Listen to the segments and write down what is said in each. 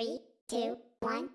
Three, two, one,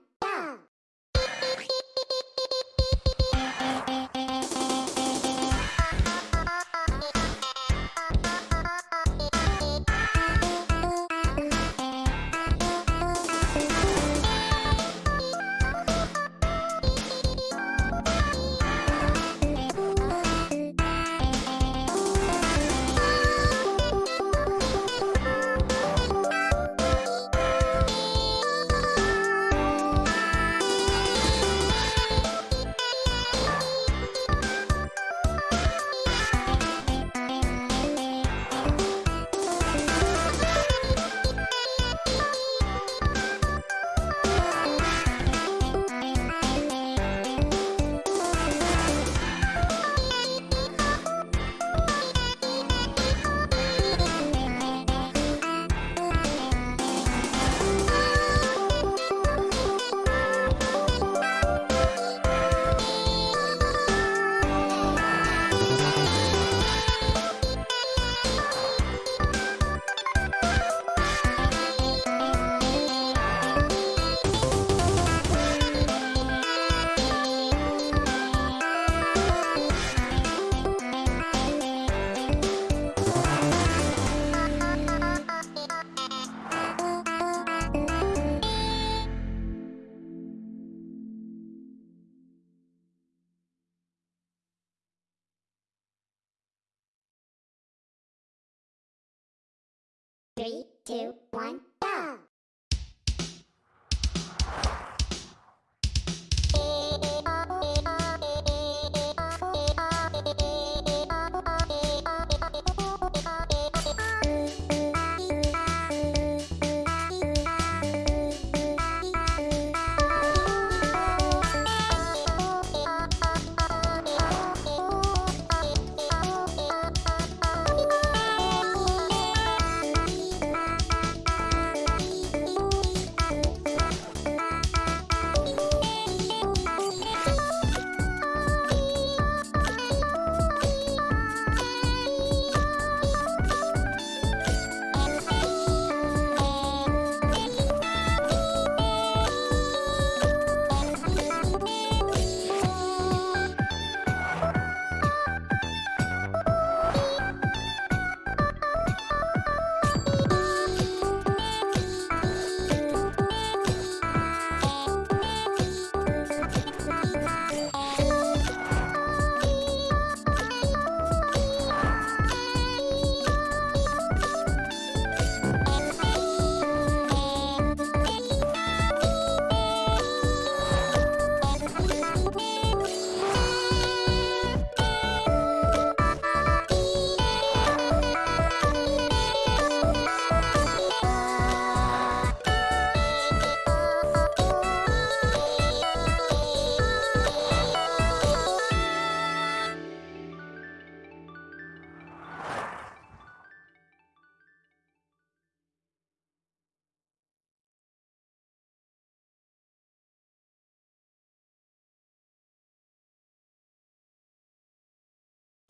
two, one,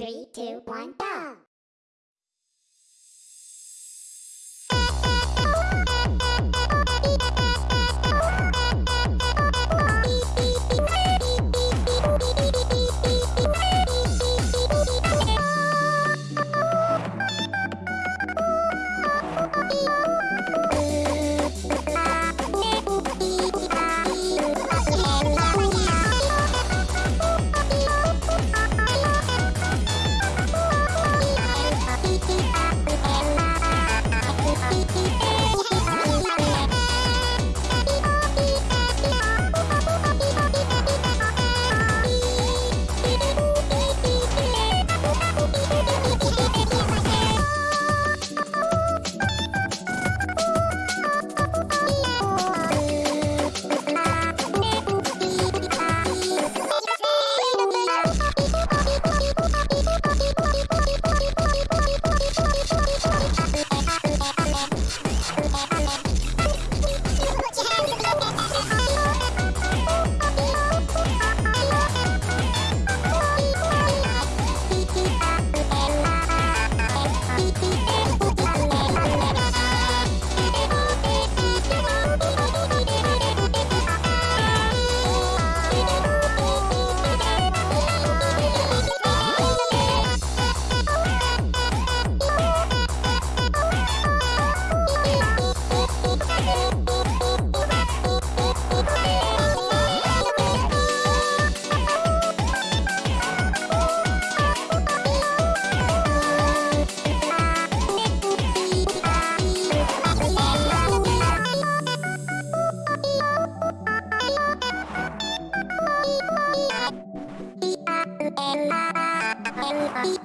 Three, two, one, go! Bye.